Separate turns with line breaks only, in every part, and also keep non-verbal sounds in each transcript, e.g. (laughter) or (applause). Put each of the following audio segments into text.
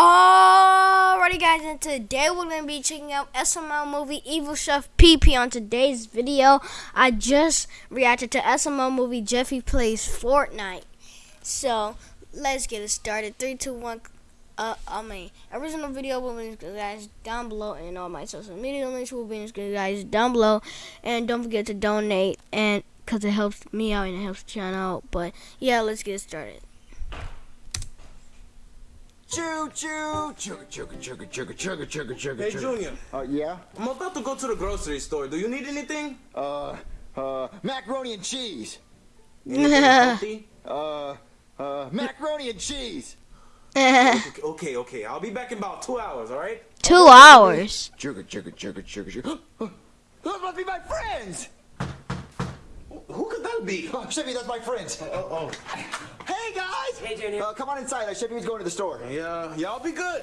Alrighty guys, and today we're going to be checking out SML movie Evil Chef PP on today's video. I just reacted to SML movie Jeffy Plays Fortnite. So, let's get it started. 3, 2, 1, uh, I mean, original video will be in the guys down below, and all my social media links will be in the guys down below. And don't forget to donate, and because it helps me out and it helps the channel out. But, yeah, let's get it started.
Choo choo, chugga chugga chugga chugga chugga chugga chugga.
Hey. Junior.
Uh, yeah.
I'm about to go to the grocery store. Do you need anything?
Uh, uh, macaroni and cheese.
Anything healthy?
Uh, uh, macaroni and cheese.
okay, okay, okay. I'll be back in about two hours. All right?
Two hours.
Chugga chugga chugga chugga chugga. Those must be my friends.
Who could that be?
Oh, Chevy, that's my friends.
Oh, oh.
Hey guys.
Hey, Junior.
Uh, come on inside. Uh, Chevy was going to the store.
Yeah, y'all be good.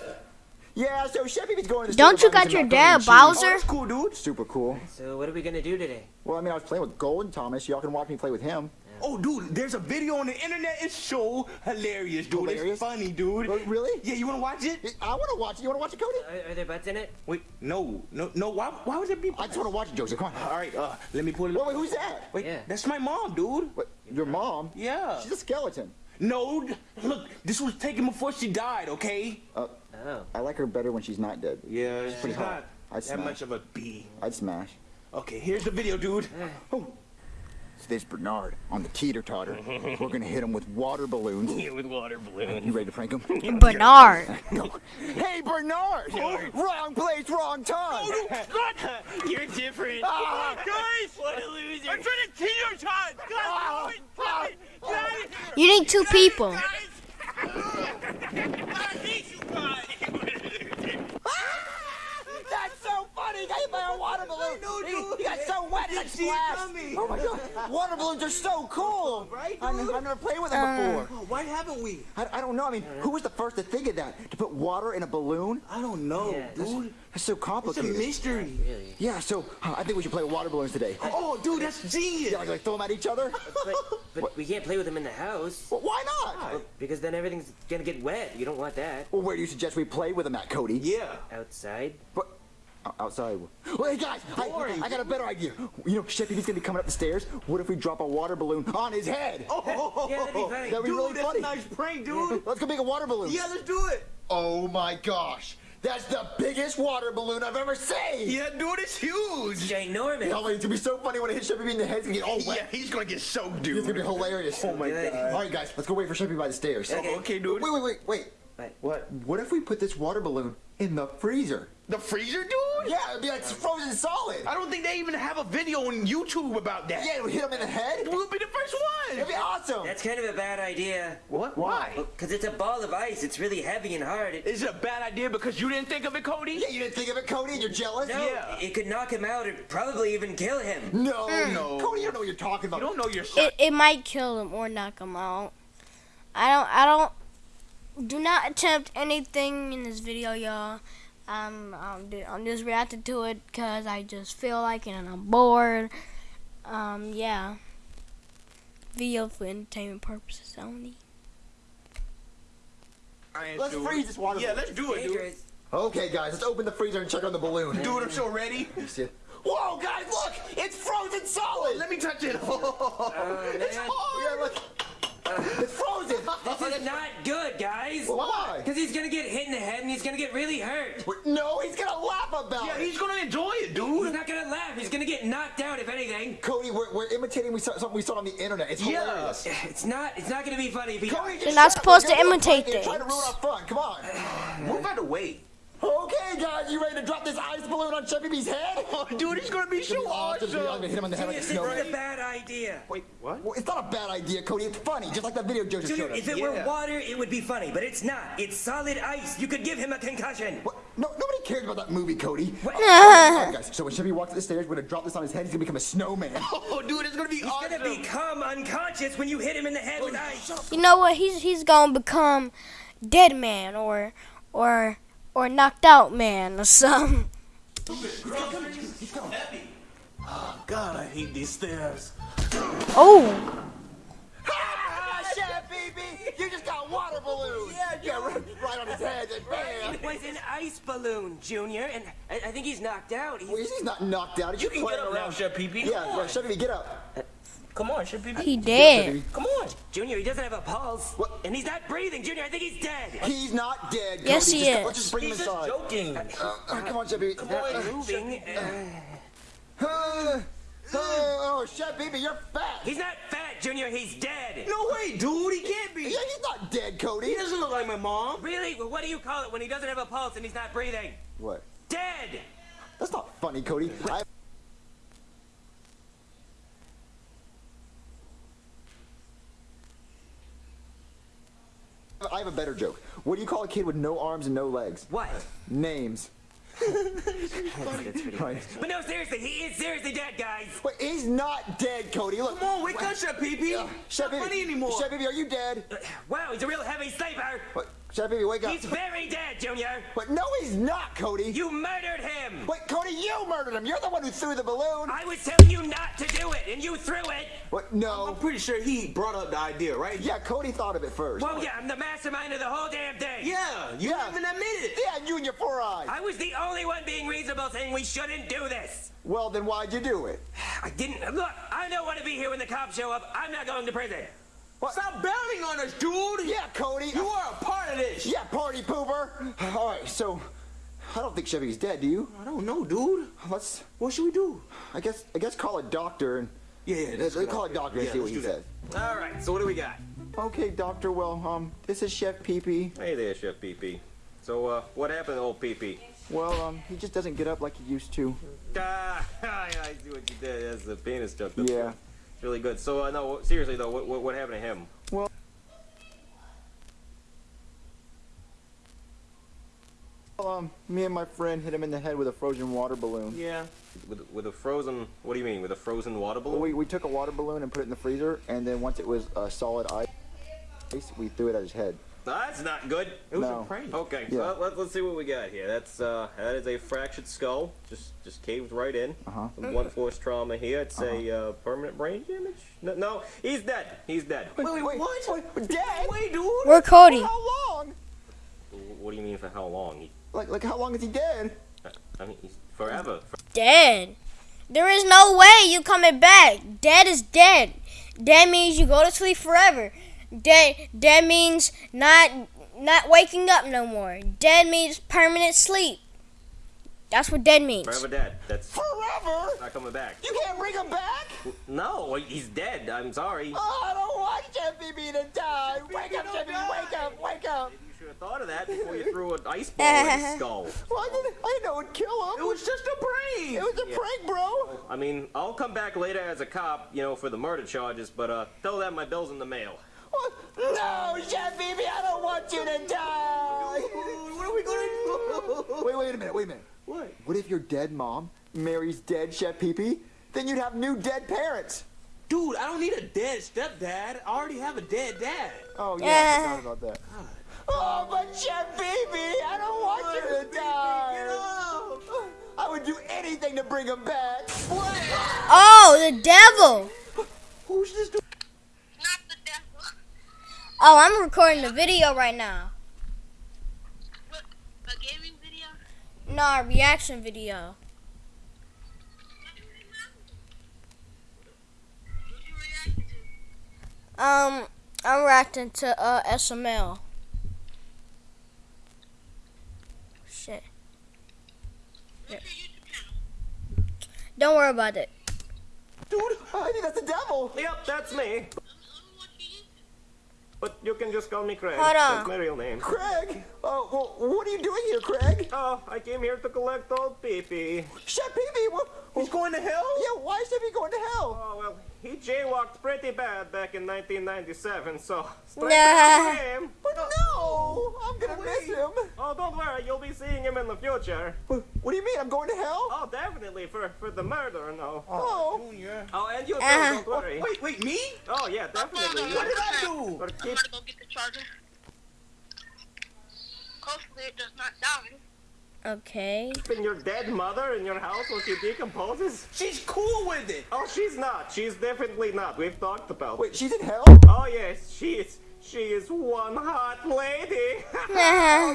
Yeah, so Chevy was going to the store.
Don't you got your dad,
cheese.
Oh,
Bowser?
that's cool, dude.
Super cool.
So what are we gonna do today?
Well, I mean, I was playing with Golden Thomas. Y'all can watch me play with him.
Oh, dude, there's a video on the internet. It's so hilarious, dude.
Hilarious?
It's funny, dude.
Uh, really?
Yeah, you wanna watch it?
I want to watch it. You want to watch it, Cody?
Are, are there butts in it?
Wait, no, no, no. Why, why would there be?
I just want to watch it, Joseph. Come on.
All right, uh, let me pull it.
Wait, wait, who's that?
Wait,
Yeah.
that's my mom, dude.
What, your mom?
Yeah.
She's a skeleton.
No, look, this was taken before she died. Okay.
Uh,
Oh.
I like her better when she's not dead.
Yeah, she's
pretty hot.
not
I'd
that
smash.
much of a bee.
I'd smash.
Okay, here's the video, dude.
Oh. So there's Bernard on the teeter totter. (laughs) We're gonna hit him with water balloons.
Yeah, with water balloons.
You ready to prank him? (laughs)
Bernard. (laughs)
Go. Hey, Bernard! wrong place, wrong time.
You're different.
Ah.
Guys! What a loser. I'm trying to teach your child. Guys,
Ah.
stop it. Get out of here.
You need two people.
Guys! I hate you guys.
That's so funny! He got hit by a water balloon.
Know,
he, got so wet, like
see it
splashed.
coming.
Oh my god! Water balloons are so cool.
Right,
I,
dude?
I've never played with them before.
Oh, why haven't we?
I, I don't know. I mean, who was the first to think of that? To put water in a balloon?
I don't know,
Yeah,
dude.
That's so complicated.
It's a
complicated.
mystery.
Really?
Yeah, so uh, I think we should play with water balloons today.
Oh, dude, that's genius.
Yeah, like, like throw them at each other?
But, but (laughs) we can't play with them in the house.
Well, why not?
Well, because then everything's gonna get wet. You don't want that.
Well, where do you suggest we play with them at, Cody?
Yeah.
Outside.
What? O- Outside. Well, hey guys, I, I got a better idea. You know, Sheppy's gonna be coming up the stairs. What if we drop a water balloon on his head?
Oh,
Yeah, that'd be funny. (laughs)
That'd be
dude,
really
that's
funny.
a nice prank, dude. (laughs)
Let's go make a water balloon.
yeah, let's do it.
Oh my gosh, that's the biggest water balloon I've ever seen.
Yeah, dude, it's huge.
Ginormous.
Oh, it's gonna be so funny when it hits Sheppy in the head. It's gonna get all wet.
Yeah, he's gonna get soaked, dude.
It's gonna be hilarious.
Oh my
Good.
god.
All right, guys, let's go wait for Sheppy by the stairs.
Okay.
Okay, dude.
Wait, wait, wait, wait.
What?
What?
What if we put this water balloon in the freezer?
The freezer, dude?
Yeah, it'd be like frozen solid.
I don't think they even have a video on YouTube about that.
Yeah, it would hit him in the head.
We'll be the first one.
It'd be awesome.
That's kind of a bad idea.
What? Why?
Because it's a ball of ice. It's really heavy and hard. It,
Is it a bad idea because you didn't think of it, Cody?
Yeah, you didn't think of it, Cody, and you're jealous?
no,
yeah.
it could knock him out or probably even kill him.
No, hmm.
No.
Cody, you don't know what you're talking about.
You don't know your son.
It, it might kill him or knock him out. I don't. I don't. Do not attempt anything in this video, y'all. Um, I'm, I'm just reacting to it because I just feel like it and I'm bored. Um, yeah. Video for entertainment purposes only.
Let's
doing
freeze
it.
this water
Yeah, let's do it, dude.
Okay, guys, let's open the freezer and check on the balloon.
Dude, I'm so ready.
You see it? Whoa, guys, look! It's frozen solid!
Let me touch it. (laughs)
Oh,
it's
man.
hard.
Yeah, look. It's frozen!
This is not good, guys.
Why?
Because he's gonna get hit in the head and he's gonna get really hurt.
Wait, No, he's gonna laugh about
Yeah,
it!
Yeah, he's gonna enjoy it, dude.
He's not gonna laugh. He's gonna get knocked out, if anything.
Cody, we're, we're imitating we saw, something we saw on the internet. It's
Yeah.
hilarious. (sighs)
It's not. It's not gonna be funny. If he,
Cody,
You're not supposed to
We're gonna do a
imitate
prank and Try to ruin our fun. Come on.
We're about to wait.
Okay, guys, you ready to drop this ice balloon on Chevy B's head? (laughs)
Oh, dude, it's gonna be
It's gonna
so
be awesome. I'm gonna hit him in the head like a
This is a bad idea.
Wait, what?
Well, it's not a bad idea, Cody. It's funny, just like that video Joe just
Junior,
showed us.
if it
Yeah.
were water, it would be funny, but it's not. It's solid ice. You could give him a concussion.
What? No, nobody cares about that movie, Cody.
What?
All right, guys. So when Chevy walks up the stairs, we're gonna drop this on his head. He's gonna become a snowman. (laughs)
Oh, dude, it's gonna be
He's
awesome.
gonna become unconscious when you hit him in the head oh, with ice.
You know what? He's he's gonna become dead man or or or knocked out man or something.
God, I hate these stairs.
Oh.
ah, Chevy B, you just got water balloons. Yeah, yeah. Right, right on his head. And bam.
It was an ice balloon, Junior, and I, I think he's knocked out. He's-
Well, he's not knocked out. He's
You can get
playing
up now,
around.
Chef Pee Pee.
Yeah,
Come
yeah,
on.
Chef Pee Pee, get up.
Come on, Chef Pee Pee.
He dead.
Come on.
Junior, he doesn't have a pulse.
What?
And he's not breathing. Junior, I think he's dead.
He's not dead.
Yes,
Cody.
he
Just-
is.
Let's just bring
He's
him
just
inside.
joking.
Uh, come on, Chef Pee Pee.
Not moving. Uh,
Uh, oh, Chef Pee Pee, you're fat.
he's not fat, Junior. He's dead.
No way, dude. He can't be.
Yeah, he's not dead, Cody.
He doesn't look like my mom.
Really? Well, what do you call it when he doesn't have a pulse and he's not breathing?
What?
Dead.
That's not funny, Cody. I... I have a better joke. What do you call a kid with no arms and no legs?
What?
Names. Right.
But no, seriously, he is seriously dead, guys.
Wait, he's not dead, Cody. Look.
Come on, wake up, Chef Pee Pee.
Chef
Not
Pee Pee,
funny anymore.
Chef Pee Pee, are you dead?
Wow, he's a real heavy sleeper.
What? Chef Pee Pee, wake up.
He's very dead, Junior.
What? No, he's not, Cody.
You murdered him.
Wait, Cody, you murdered him. You're the one who threw the balloon.
I was telling you not to do it, and you threw it.
What? No.
I'm pretty sure he brought up the idea, right?
Yeah, Cody thought of it first.
Well, yeah, I'm the mastermind of the whole damn thing.
Yeah, you
Yeah.
haven't admitted it.
Yeah, you and your four eyes.
I was the only one being reasonable saying we shouldn't do this.
Well, then why'd you do it?
I didn't. Look, I don't want to be here when the cops show up. I'm not going to prison.
Stop bailing on us, dude.
Yeah, Cody.
You are a part of this.
Yeah, party pooper. All right, so I don't think Chevy's dead. Do you?
I don't know, dude.
Let's.
What should we do?
I guess. I guess call a doctor and.
Yeah, yeah.
Let's
that's a good
call a
idea.
doctor and
Yeah,
see what
let's
he
do
says.
All right, so what do we got?
Okay, doctor. Well, um, this is Chef Pee Pee.
Hey there, Chef Pee Pee. So, uh, what happened to old Pee Pee?
Well, um, he just doesn't get up like he used to.
Ah, (laughs) I see what you did. That's the penis joke. That's
Yeah.
Really good. So, uh, no, seriously though, what, what, what happened to him?
Well, um, me and my friend hit him in the head with a frozen water balloon.
Yeah. With, with a frozen, what do you mean? With a frozen water
Well,
balloon?
we, we took a water balloon and put it in the freezer, and then once it was uh, solid ice, we threw it at his head.
That's not good.
It was
No.
a prank.
Okay,
Yeah.
well, let, let's see what we got here. That's uh, that is a fractured skull, just just caved right in.
Uh-huh.
Some blunt force trauma here. It's a uh, permanent brain damage. No, no, he's dead. He's dead.
Wait, wait, what?
Wait, Dad?
Wait, dude.
We're Cody.
How long?
What do you mean for how long? He,
Like, like how long is he dead?
I mean, he's forever.
Dead. There is no way you coming back. Dead is dead. Dead means you go to sleep forever. Dead. Dead means not not waking up no more. Dead means permanent sleep. That's what dead means.
Forever dead. That's
Forever?
not coming back.
You can't bring him back?
No, he's dead. I'm sorry.
Oh, I don't want Chef Pee Pee to die. Wake up, Chef Pee Pee, wake up, wake up.
You should have thought of that before you threw an ice ball at his (laughs) skull.
Well, I didn't, I didn't know it would kill him.
It was just a prank.
It was a prank, bro.
I mean, I'll come back later as a cop, you know, for the murder charges, but uh, tell them my bill's in the mail.
What? No, Chef Pee Pee, I don't want you to die.
What are we gonna do?
Wait, wait a minute, wait a minute.
What?
What if your dead mom marries dead Chef Pee Pee? Then you'd have new dead parents.
Dude, I don't need a dead stepdad. I already have a dead dad.
Oh, yeah,
Yeah.
I forgot about that. Oh, but Chef Pee Pee, I don't want you to die. I would do anything to bring him back. What?
Oh, the devil.
Who's this dude?
Not the devil.
Oh, I'm recording the video right now.
What? A gaming video?
No, a reaction video.
What you to?
Um, I'm reacting to uh SML. Shit.
What's your YouTube channel?
Don't worry about it.
Dude, (laughs) I think that's the devil.
Yep, that's me.
I don't watch your YouTube.
But you can just call me Craig.
Hold on.
That's my real name.
Craig, uh, oh, well, what are you doing here, Craig?
Oh, I came here to collect old Pee Pee.
Chef Pee Pee, what?
He's going to hell?
Yeah, why is Chef Pee going to hell?
Oh, well, he jaywalked pretty bad back in 1997, so straight
Nah.
Seeing him in the future.
What, what do you mean? I'm going to hell?
Oh, definitely, for, for the murder, no.
Oh,
Junior.
Oh, and you too,
Uh-huh.
don't worry.
Wait, wait, me?
Oh, yeah, definitely.
What
What did I do?
But
I'm gonna go get the charger. Hopefully it does not die.
Okay.
keeping your dead mother in your house while she decomposes?
She's cool with it.
Oh, she's not. She's definitely not. We've talked about
wait, she's in hell?
Oh, yes, she is. She is one hot lady.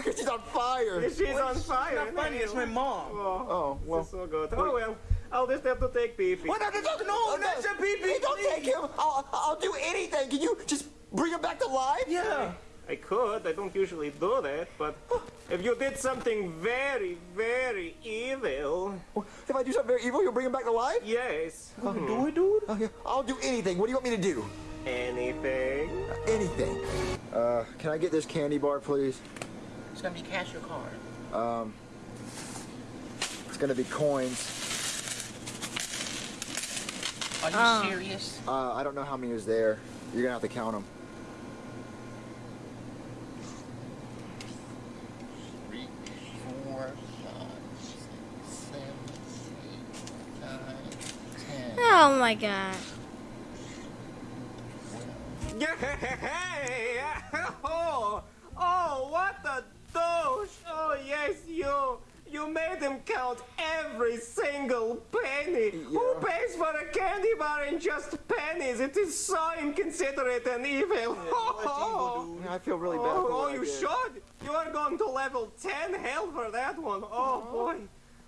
(laughs)
She's on fire.
She's on fire.
Not funny, it's my mom.
Oh,
Oh, well.
this is so good. Oh well, I'll just have to take pee pee.
What? No, no, no, no, oh,
not your pee-pee,
Hey, don't
please.
take him. I'll, I'll do anything. Can you just bring him back to life?
Yeah.
I could. I don't usually do that, but if you did something very, very evil,
If I do something very evil, you'll bring him back to life?
yes, oh, mm-hmm.
Do it, dude.
Oh, okay, I'll do anything. What do you want me to do?
Anything.
Anything. Uh, can I get this candy bar, please?
It's gonna be cash or card.
Um, it's gonna be coins.
Are you
Oh.
serious?
Uh, I don't know how many is there. You're gonna have to count them.
Three, four, five, six, seven, eight, nine, ten.
Oh my god.
Hey! (laughs) Oh, oh, what a douche! Oh, yes, you. You made him count every single penny. Who pays for a candy bar in just pennies? It is so inconsiderate and evil. oh, (laughs)
I feel really bad.
oh,
for
oh, you should. You are going to level 10 hell for that one. Oh, boy.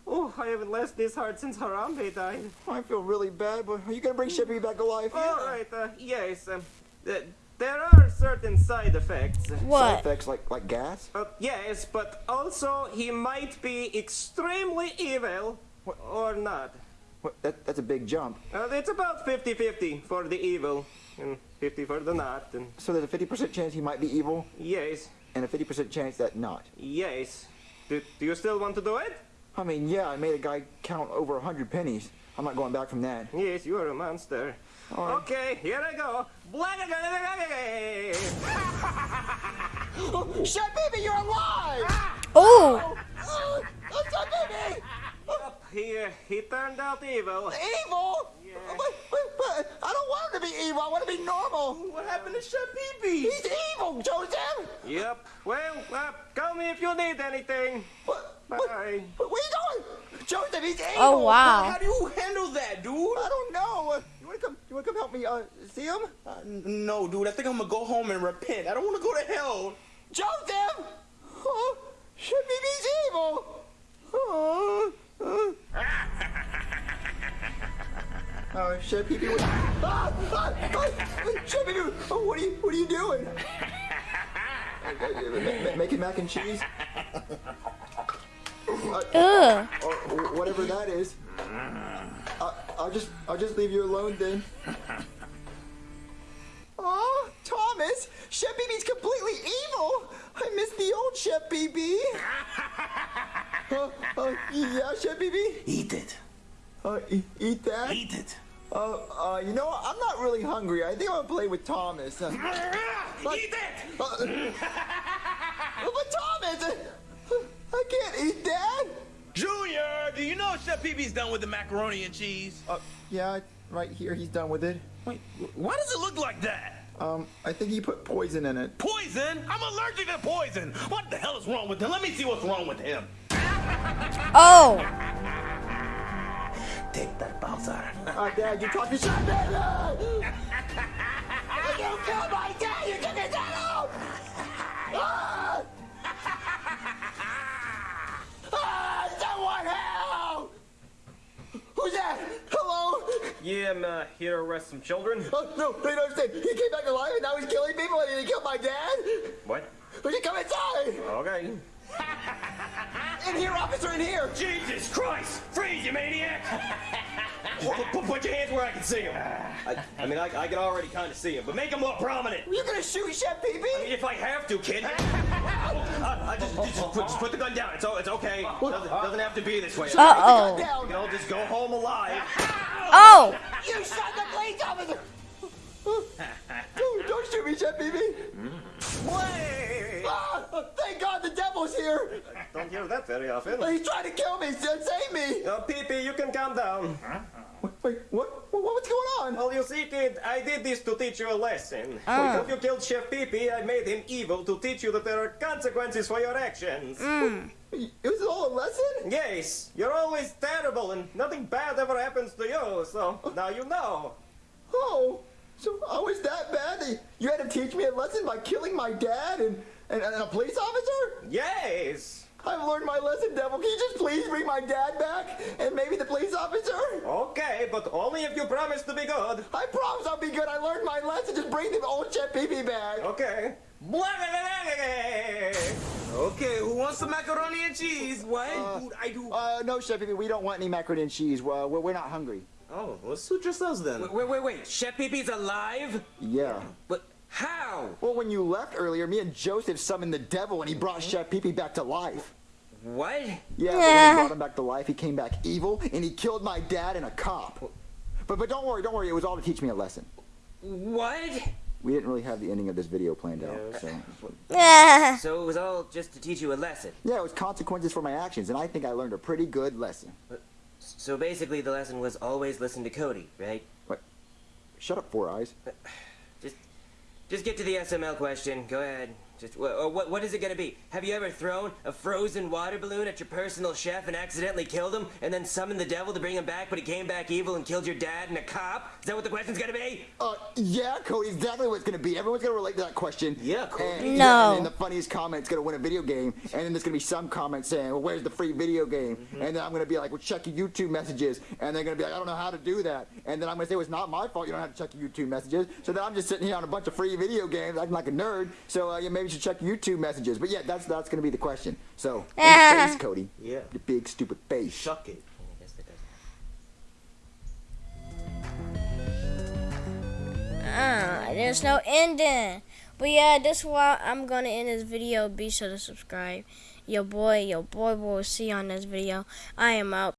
Oh, I haven't laughed this hard since Harambe died.
I feel really bad, but are you gonna bring Shippy back to life?
All right, uh, yes. Um, th- there are certain side effects.
What?
Side effects like like gas?
Uh, yes, but also he might be extremely evil
What?
or not.
What, that, that's a big jump.
Uh, it's about 50-50 for the evil and 50 for the not. And
So there's a 50% chance he might be evil,
yes,
and a 50% chance that not.
yes. Do, do you still want to do it?
I mean, yeah, I made a guy count over 100 pennies. I'm not going back from that.
Yes, you are a monster.
Right.
Okay, here I go.
Baby, you're alive!
Oh!
Oh, Baby!
He, uh, he turned out evil.
Evil?
Yeah.
But, but, but I don't want him to be evil. I want to be normal.
What happened to Chef Pee
He's evil, Joseph.
Yep. Well, uh, call me if you need anything.
What, what,
Bye.
what, where you doing? Joseph, he's evil.
Oh wow.
How do you handle that, dude?
I don't know. Uh, You want to come? You want to come help me uh, see him?
Uh, no, dude. I think I'm gonna go home and repent. I don't want to go to hell.
Joseph! Oh, Chef Baby's evil. Oh. Oh, Chef Baby. What, ah, ah, ah, oh, what are you? What are you doing? Ma- ma- Making mac and cheese.
Ugh.
or whatever that is. I, I'll just I'll just leave you alone then. Oh, Thomas, Chef BB's completely evil. I miss the old Chef BB. uh, uh, yeah, Chef BB.
Eat it.
Uh, e- eat that.
Eat it.
Uh, uh, you know what? I'm not really hungry. I think I'm gonna play with Thomas. Uh, (laughs) but-
Eat it.
uh, (laughs) but Thomas, uh, I can't eat that.
Junior, do you know Chef Pee-Pee's done with the macaroni and cheese?
Uh, yeah, right here. He's done with it.
Wait, why does it look like that?
Um, I think he put poison in it.
Poison? I'm allergic to poison. What the hell is wrong with him? Let me see what's wrong with him.
Oh.
Take that, Bowser.
Uh, Dad, you talking shit, man! you killed my dad! You took his dad out! Ah! Ah, someone help! Who's that? Hello?
Yeah, I'm uh, here to arrest some children.
Oh, no, they don't understand. He came back alive and now he's killing people and he killed my dad?
What?
Would you come inside?
Okay.
In here, officer, in here!
Jesus Christ! Freeze, you maniac! (laughs) put, put- put your hands where I can see him. I, I mean, I, I can already kind of see him, but make him look prominent.
Were you gonna shoot Chef Pee Pee?
If I have to, kid. (laughs) I, I just, just, put, just put the gun down. It's, it's okay. Doesn't, doesn't have to be this way.
Uh oh.
We
Down.
can all just go home alive. (laughs)
Oh.
You shot the police officer! Don't, don't shoot me, Chef Pee Pee!
Wait!
Ah, thank God the here!
Don't hear that very often.
He's trying to kill me! Save me!
Uh, Pee-Pee, you can calm down.
Wait, wait, what? what? What's going on?
Well, you see, kid, I did this to teach you a lesson.
Ah.
Because you killed Chef Pee-Pee, I made him evil to teach you that there are consequences for your actions.
It was all a lesson?
Yes, you're always terrible and nothing bad ever happens to you, so now you know.
Oh, So I was that bad that you had to teach me a lesson by killing my dad and, and, and a police officer?
Yes.
I've learned my lesson, Devil. Can you just please bring my dad back and maybe the police officer?
Okay, but only if you promise to be good.
I promise I'll be good. I learned my lesson. Just bring the old Chef Pee Pee back.
Okay.
Okay, who wants some macaroni and cheese? What? Dude, I do.
Uh, no, Chef Pee Pee, we don't want any macaroni and cheese. Well, we're, we're not hungry.
Oh, well, suit yourselves then.
Wait, wait, wait, wait. Chef Pee Pee's alive?
Yeah.
But how?
Well, when you left earlier, me and Joseph summoned the devil and he brought mm-hmm. Chef Pee Pee back to life.
What?
Yeah, but when he brought him back to life, he came back evil and he killed my dad and a cop. But but don't worry, don't worry. It was all to teach me a lesson.
What?
We didn't really have the ending of this video planned out, so
Yeah.
So it was all just to teach you a lesson.
yeah, it was consequences for my actions, and I think I learned a pretty good lesson.
So basically, the lesson was always listen to Cody, right?
Shut up, Four Eyes.
Just, get to the SML question. Go ahead. Just what, what is it gonna be? Have you ever thrown a frozen water balloon at your personal chef and accidentally killed him, and then summoned the devil to bring him back, but he came back evil and killed your dad and a cop? Is that what the question's gonna be?
Uh, yeah, Cody, exactly what it's gonna be. Everyone's gonna relate to that question.
Yeah, Cody.
And,
No.
yeah, and then the funniest comment's gonna win a video game, and then there's gonna be some comment saying, "Well, where's the free video game?"
Mm-hmm.
And then I'm gonna be like, "Well, check your YouTube messages," and they're gonna be like, "I don't know how to do that," and then I'm gonna say, "Well, it's not my fault. You don't have to check your YouTube messages." So then I'm just sitting here on a bunch of free video games, acting like a nerd. So uh, yeah, maybe you should check your YouTube messages. But yeah, that's that's gonna be the question. So, in
Ah.
face, Cody.
Yeah.
Your big stupid face.
Shuck it.
I guess that does.
Ah, there's no ending. But yeah, this is why I'm gonna end this video. Be sure to subscribe. Yo boy, yo boy, we'll see you on this video. I am out.